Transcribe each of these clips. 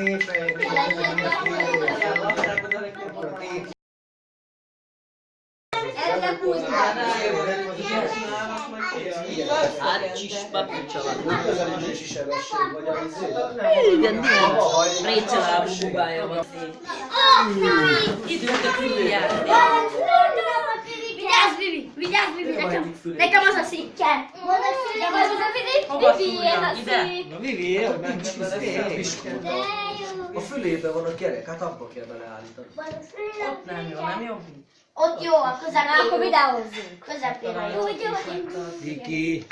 szépen. Hát kis papucsolatnak. Közelítési sebesség vagy a izé. Igen, milyen récselábú bubája van. Időt a füljára. Vigyázz, Vivi! Vigyázz, Vivi! Nekem, nekem az a szikkel! Nekem az a Vivi! Vivi, ez a! Na Vivi, hogy izé. jó! A fülébe van a kerek, hát abba kell beleállítani. Ott nem jó, nem jó? Ott jó, a közepén. Akkor videózzunk. Közepén a jó. Viki.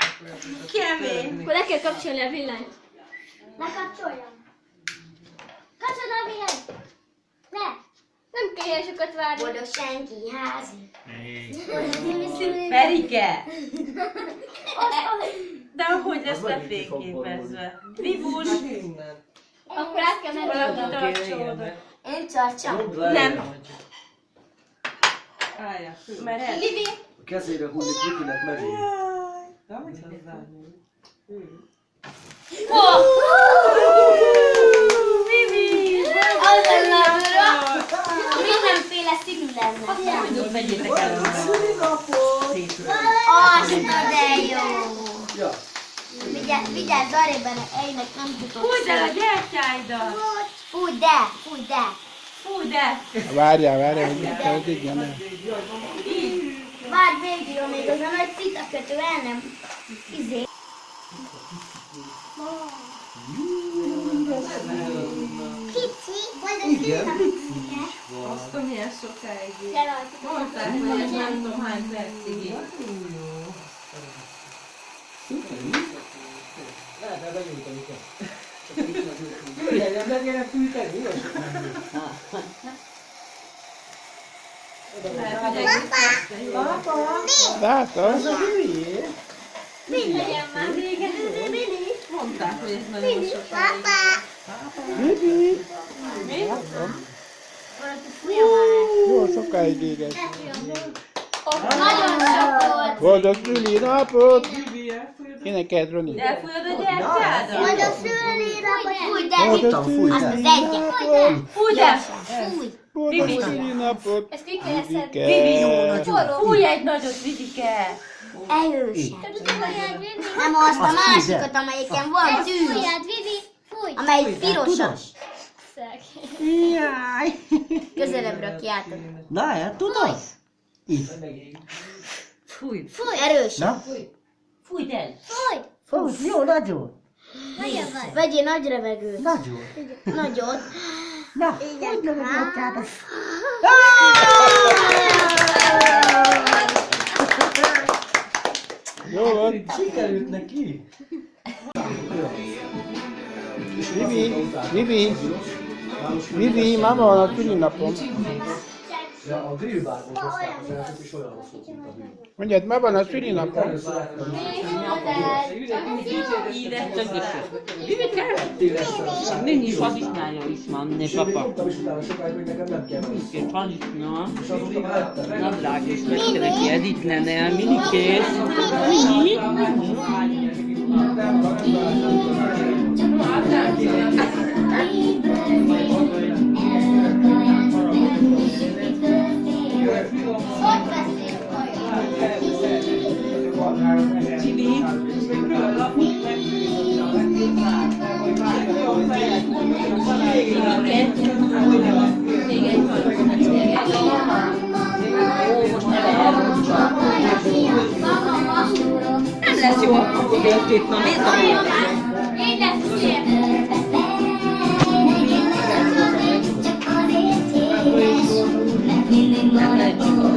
Kemény. Akkor le kell kapcsolni a villanyt. Ne kapcsoljam. Kapcsolod a. Nem sokat várni. Boldog senki házi. Ferike! De hogy lesz lefényképezve? Vivus! Innen. Akkor át kell menni. Valaki tartsa oda. Én tartsam. Nem. Állja, mert el. Vivi. A kezére hullik Vikinek megint. Oh! Vivi! Az lenne Mindenféle színű lenne. Hogy vegyétek el onnan. Az, de jó. Ja. Vigyázz, vigyázz, arrébb ejnek nem tudok. Húzd el a gyertyáidat! Fúj, de, fúj, de. Fúj, de! Várjál, várjál, hogy kell, hogy igen. Várj végig, amíg az a nagy citakötő el nem izé. Kicsi, vagy az Igen, Azt a milyen sokáig. Mondták, hogy ez nem tudom hány percig. így. Lehetne benyújtani kell. Jöjjön, nem gyere fűteni, jó? Lehet, hogy egész este jó. Látod? Az a hülyé. Legyen már vége. Mini. Mondták, hogy ez nagyon sokáig. Bibi! Mi? Fújja már. Jó sokáig éget. Nagyon sok volt. Boldog szülinapot! Énekeld, Roni. Elfújod a gyertyádat? Majd a szülőnapot fúj, de Boldog Azt az egyet. szülinapot! Fúj, de! Fúj. Boldog szülinapot! Ezt ki kell szedni. Vivike! Fúj egy nagyot, Vidike! Erősen. Nem azt a másikat, amelyiken van tűz. Fújjad, Vivi, fúj. Amelyik pirosas. Jaj! Közelebbre kiáltod. Na, el tudod? Itt. Fúj! Fúj, erősen. Na, Fújj el! Fúj. fúj, jó, nagyon. Nagyon vagy. Vegyél nagy levegőt. Nagyon. Nagyot. Na, hogy nem a gyertyádat? Jó van! Sikerült neki. Vivi! Vivi! Vivi, mama van a szülinapom. Ja, a grillbárból hozták az elsőt, és olyan hosszú, mint a grill. Mondjad, ma van a szülinapom. Ide csak is. hogy lesz. Nincs hadisnája is van, ne papa. mondtam is utána sokáig, hogy nekem nem kell menni. Két hadisna. És Nem lesz jó akkor végét, na nézd a Így lesz. Nem lehet jött a